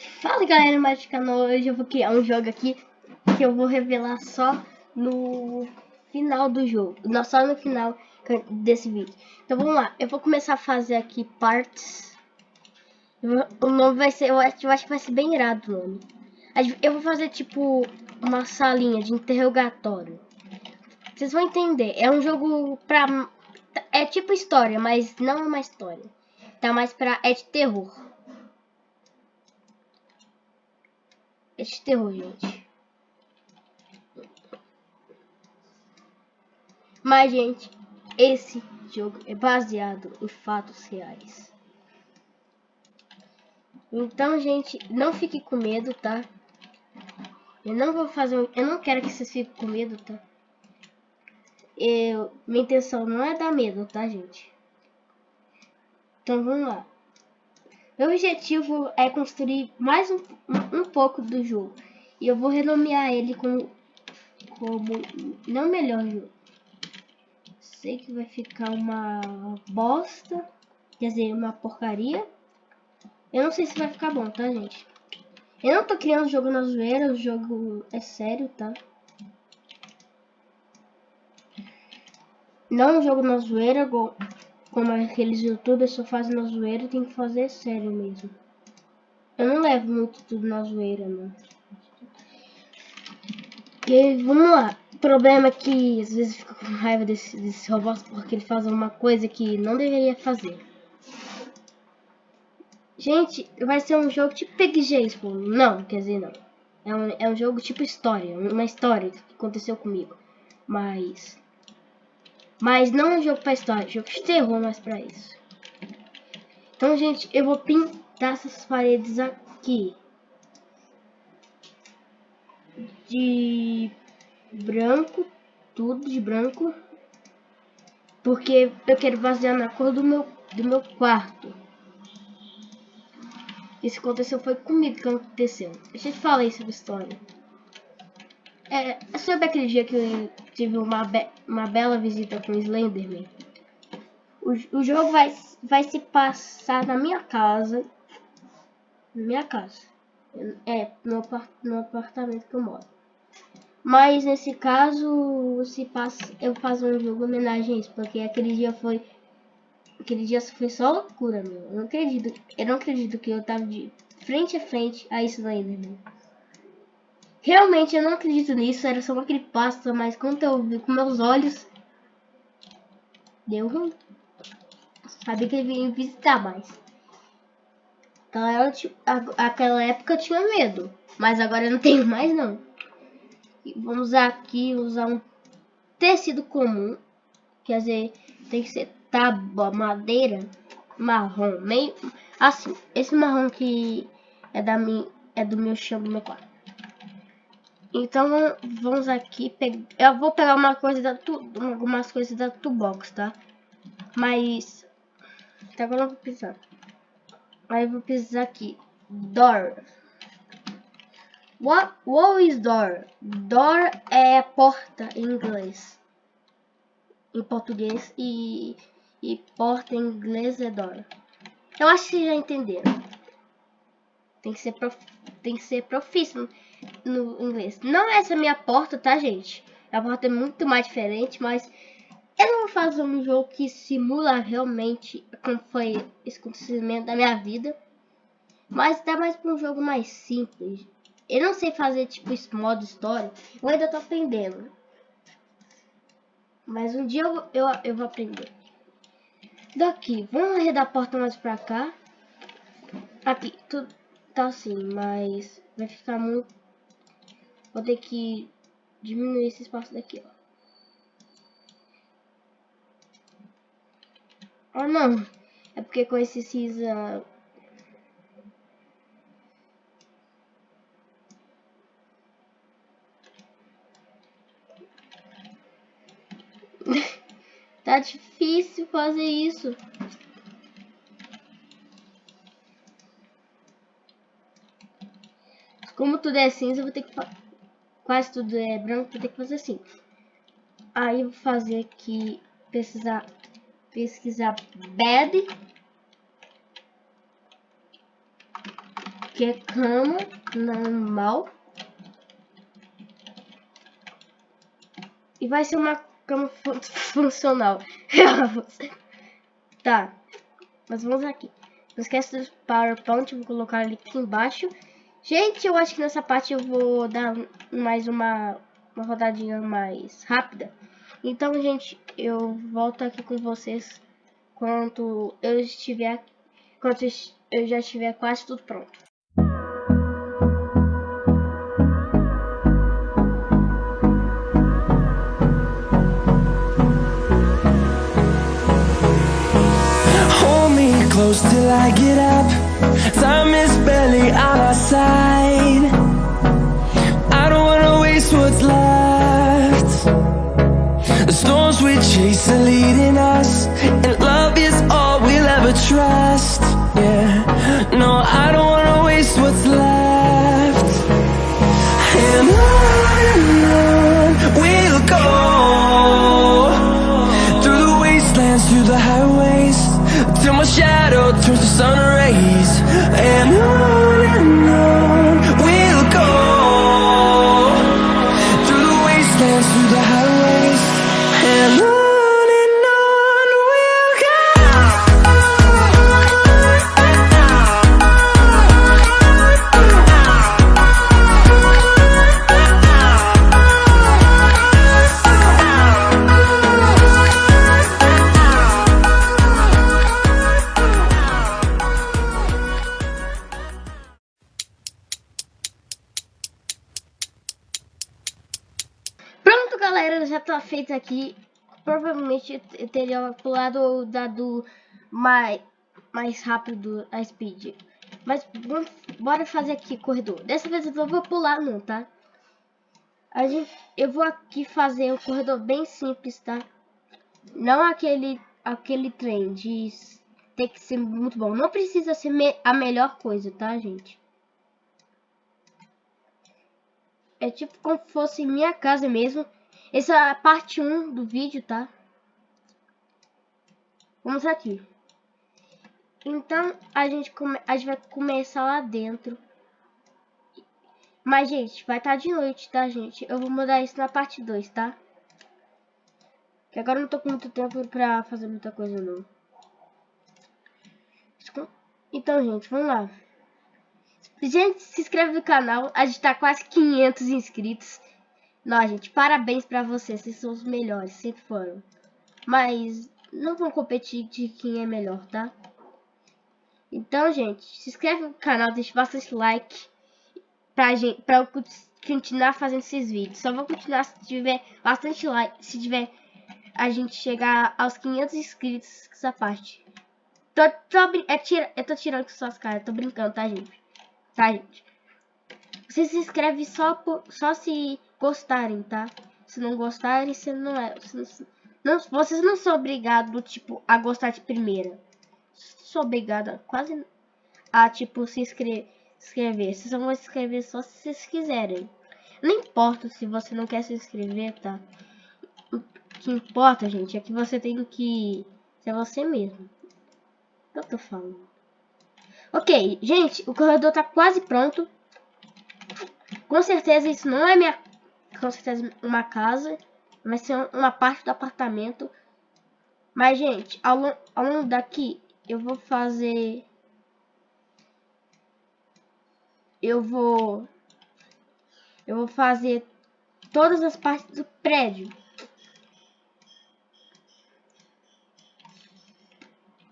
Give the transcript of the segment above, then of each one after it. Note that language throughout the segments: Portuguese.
Fala galera, mais canal, hoje eu vou criar um jogo aqui que eu vou revelar só no final do jogo, não só no final desse vídeo. Então vamos lá, eu vou começar a fazer aqui partes. O nome vai ser, eu acho, eu acho que vai ser bem irado o nome. Eu vou fazer tipo uma salinha de interrogatório. Vocês vão entender, é um jogo pra... É tipo história, mas não é uma história. Tá mais pra... é de terror. Terror, gente. Mas, gente, esse jogo é baseado em fatos reais. Então, gente, não fique com medo, tá? Eu não vou fazer... Eu não quero que vocês fiquem com medo, tá? Eu, minha intenção não é dar medo, tá, gente? Então, vamos lá. Meu objetivo é construir mais um, um, pouco do jogo. E eu vou renomear ele como, como não melhor jogo. Sei que vai ficar uma bosta. Quer dizer, uma porcaria. Eu não sei se vai ficar bom, tá, gente? Eu não tô criando jogo na zoeira, o jogo é sério, tá? Não é jogo na zoeira, como aqueles youtubers só fazem na zoeira, tem que fazer sério mesmo. Eu não levo muito tudo na zoeira, não. E vamos lá. O problema é que às vezes fico com raiva desse, desse robôs porque ele faz uma coisa que não deveria fazer. Gente, vai ser um jogo tipo pô. Não, quer dizer, não. É um, é um jogo tipo história, uma história que aconteceu comigo. Mas mas não é um jogo pra história, é jogo de terror mais pra isso. Então, gente, eu vou pintar essas paredes aqui. De branco, tudo de branco. Porque eu quero basear na cor do meu, do meu quarto. Isso aconteceu foi comigo que aconteceu. Eu te falar sobre história. É, sobre aquele dia que eu tive uma, be uma bela visita com Slenderman. O, o jogo vai, vai se passar na minha casa. Na minha casa. É, no, no apartamento que eu moro. Mas nesse caso, se passa, eu faço um jogo homenagem a isso, porque aquele dia foi. Aquele dia foi só loucura, meu. Eu não acredito. Eu não acredito que eu tava de frente a frente a Slenderman. Realmente eu não acredito nisso, era só uma creepypasta, mas quando eu vi com meus olhos, deu ruim. Sabia que ele vinha visitar mais. Então, eu, aquela época eu tinha medo, mas agora eu não tenho mais não. E vamos aqui, usar um tecido comum, quer dizer, tem que ser tábua, madeira, marrom, meio assim. Esse marrom que é da minha, é do meu chão do meu quarto. Então vamos aqui, eu vou pegar uma coisa da tu... algumas coisas da Toolbox, tá? Mas até agora eu vou precisar. Aí eu vou precisar aqui, door. What, what is door? Door é porta em inglês. Em português e, e porta em inglês é door. Eu acho que já entenderam. Tem que ser prof, tem que ser profíssimo no inglês. Não é essa minha porta, tá, gente? A porta é muito mais diferente, mas eu não vou fazer um jogo que simula realmente como foi esse acontecimento da minha vida. Mas dá mais para um jogo mais simples. Eu não sei fazer tipo esse modo história. Eu ainda tô aprendendo. Mas um dia eu, eu, eu vou aprender. Daqui, vamos arredar a porta mais pra cá. Aqui, tudo tá assim, mas vai ficar muito Vou ter que diminuir esse espaço daqui, ó. Ah, não. É porque com esse cinza... tá difícil fazer isso. Como tudo é cinza, eu vou ter que quase tudo é branco, ter que fazer assim. Aí vou fazer aqui, pesquisar, pesquisar bed. que é cama normal. E vai ser uma cama fun funcional. tá. Mas vamos aqui. Não esquece do PowerPoint, vou colocar ele aqui embaixo. Gente, eu acho que nessa parte eu vou dar mais uma, uma rodadinha mais rápida. Então, gente, eu volto aqui com vocês quando eu estiver, quando eu já estiver quase tudo pronto. close till I get up Time is barely on our side. I don't wanna waste what's left. The storms we chase are leading us galera, já tá feito aqui. Provavelmente eu teria pulado o dado mais, mais rápido a speed. Mas vamos, bora fazer aqui corredor. Dessa vez eu não vou pular não, tá? A gente, eu vou aqui fazer um corredor bem simples, tá? Não aquele, aquele trem de ter que ser muito bom. Não precisa ser me, a melhor coisa, tá, gente? É tipo como se fosse minha casa mesmo. Essa é a parte 1 do vídeo, tá? Vamos aqui. Então, a gente, come... a gente vai começar lá dentro. Mas, gente, vai estar tá de noite, tá, gente? Eu vou mudar isso na parte 2, tá? Que agora eu não tô com muito tempo pra fazer muita coisa, não. Então, gente, vamos lá. Gente, se inscreve no canal. A gente tá quase 500 inscritos. Não, gente, parabéns pra vocês. Vocês são os melhores, sempre foram. Mas não vão competir de quem é melhor, tá? Então, gente, se inscreve no canal, deixa bastante like pra, gente, pra eu continuar fazendo esses vídeos. Só vou continuar se tiver bastante like, se tiver a gente chegar aos 500 inscritos essa parte. Tô, tô, é, tira, eu tô tirando com suas caras, tô brincando, tá, gente? Tá, gente? Você se inscreve só, por, só se gostarem, tá? Se não gostarem, você não é... Não, não, vocês não são obrigados, tipo, a gostar de primeira. Sou obrigada quase a, tipo, se inscrever. inscrever. Vocês vão se inscrever só se vocês quiserem. Não importa se você não quer se inscrever, tá? O que importa, gente, é que você tem que ser você mesmo. Que eu tô falando? Ok, gente, o corredor tá quase pronto. Com certeza isso não é minha... Com certeza uma casa. Vai ser uma parte do apartamento. Mas, gente, ao, long, ao longo daqui, eu vou fazer... Eu vou... Eu vou fazer todas as partes do prédio.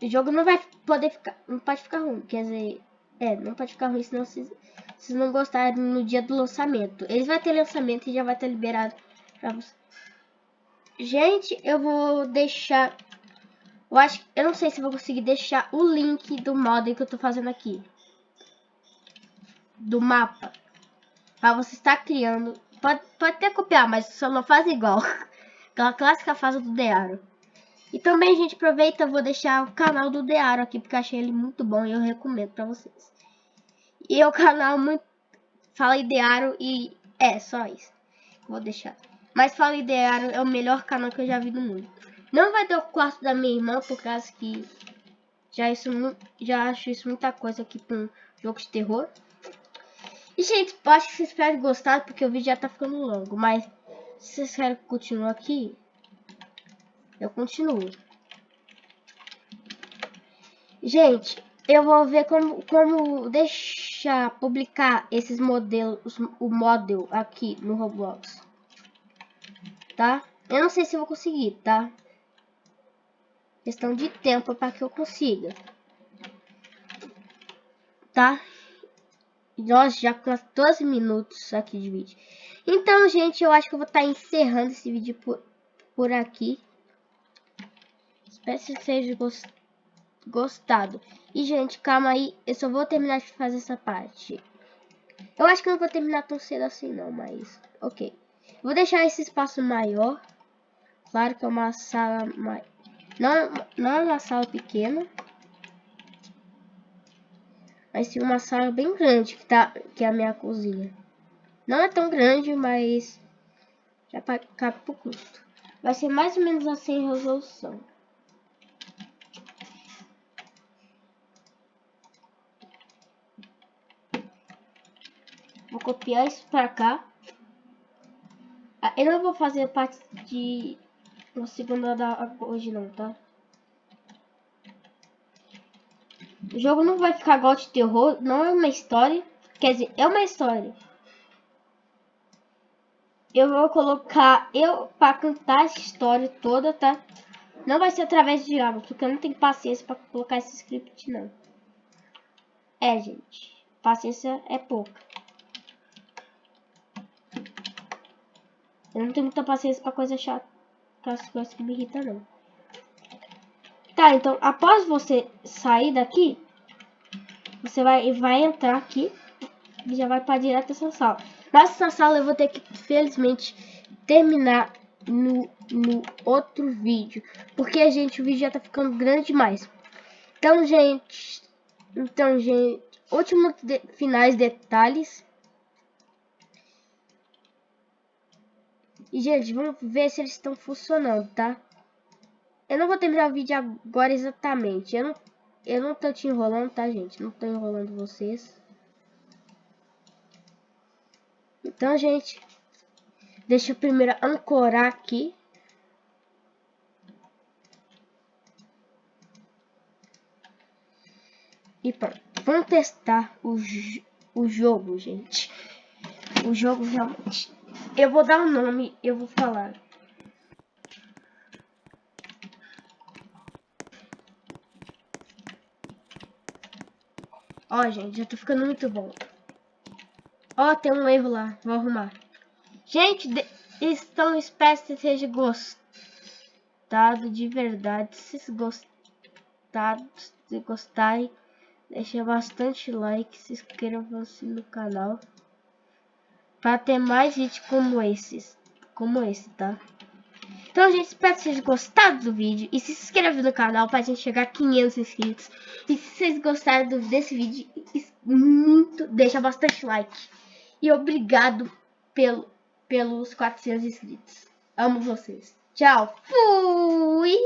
O jogo não vai poder ficar, não pode ficar ruim, quer dizer, é, não pode ficar ruim senão vocês, vocês não gostarem no dia do lançamento. Eles vai ter lançamento e já vai ter liberado pra. Gente, eu vou deixar, eu acho, eu não sei se vou conseguir deixar o link do modem que eu tô fazendo aqui. Do mapa. Pra você estar criando, pode, pode até copiar, mas só não faz igual. Aquela clássica fase do Dearo. E também, gente, aproveita, vou deixar o canal do Dearo aqui, porque eu achei ele muito bom e eu recomendo pra vocês. E é o canal muito... Fala Idearo e... É, só isso. Vou deixar. Mas Fala Idearo é o melhor canal que eu já vi do mundo. Não vai ter o quarto da minha irmã, por causa que... Já, isso, já acho isso muita coisa aqui pra um jogo de terror. E, gente, acho que vocês podem gostar, porque o vídeo já tá ficando longo. Mas, se vocês querem que continue aqui, eu continuo. Gente, eu vou ver como, como deixar publicar esses modelos, o model aqui no Roblox. Tá? Eu não sei se vou conseguir, tá? Questão de tempo para que eu consiga. Tá? Nós já com 14 minutos aqui de vídeo. Então, gente, eu acho que eu vou estar tá encerrando esse vídeo por, por aqui. Espero que vocês tenham gostado. E, gente, calma aí. Eu só vou terminar de fazer essa parte. Eu acho que não vou terminar tão cedo assim, não, mas... Ok. Vou deixar esse espaço maior. Claro que é uma sala... Mais... Não, não é uma sala pequena. Vai ser uma sala bem grande que, tá, que é a minha cozinha. Não é tão grande, mas já cabe pro custo. Vai ser mais ou menos assim a resolução. Copiar isso pra cá. Ah, eu não vou fazer parte de uma segunda da hoje não, tá? O jogo não vai ficar igual de terror, não é uma história. Quer dizer, é uma história. Eu vou colocar eu para cantar essa história toda, tá? Não vai ser através de água, porque eu não tenho paciência para colocar esse script, não. É, gente. Paciência é pouca. Eu não tenho muita paciência para coisa chata. As coisas que me irritam, não. Tá, então após você sair daqui, você vai, vai entrar aqui e já vai para direto essa sala. Nessa sala eu vou ter que, felizmente, terminar no, no outro vídeo. Porque, gente, o vídeo já tá ficando grande demais. Então, gente, então, gente, últimos de, finais detalhes. E, gente, vamos ver se eles estão funcionando, tá? Eu não vou terminar o vídeo agora exatamente. Eu não, eu não tô te enrolando, tá, gente? Não tô enrolando vocês. Então, gente, deixa eu primeiro ancorar aqui. E pronto. Vamos testar o, o jogo, gente. O jogo realmente... Eu vou dar o um nome, eu vou falar. Ó, gente, já tô ficando muito bom. Ó, tem um erro lá. Vou arrumar. Gente, então espero que seja gostado de verdade. Se gostado, se gostarem, deixa bastante like, se inscreva-se no canal. Para ter mais vídeos como esses. Como esse, tá? Então, gente, espero que vocês gostado do vídeo. E se inscreve no canal para a gente chegar a 500 inscritos. E se vocês gostaram desse vídeo, muito, deixa bastante like. E obrigado pelo, pelos 400 inscritos. Amo vocês. Tchau. Fui!